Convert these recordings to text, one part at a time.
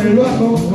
en el bajo.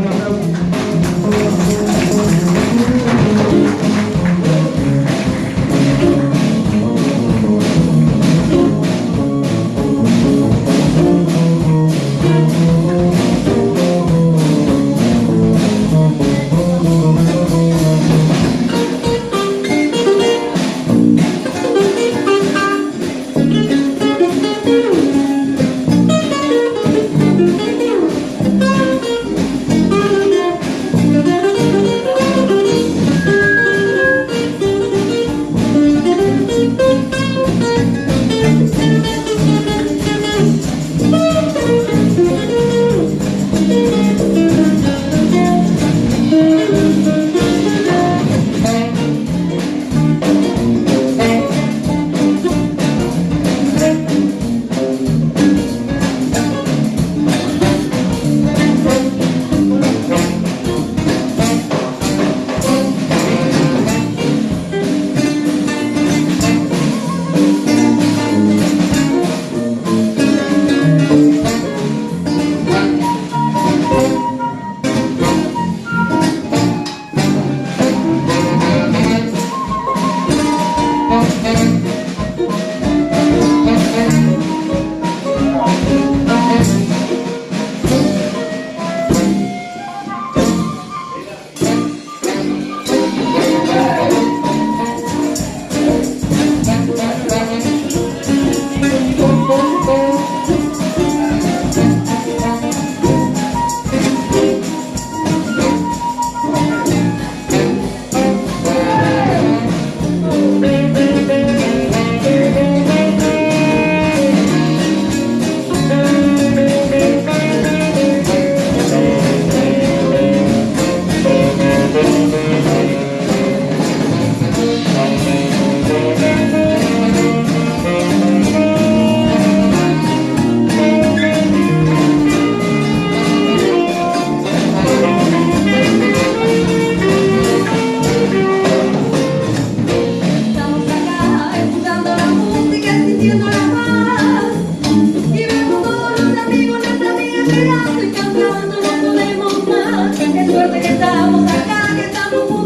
estamos acá, que estamos.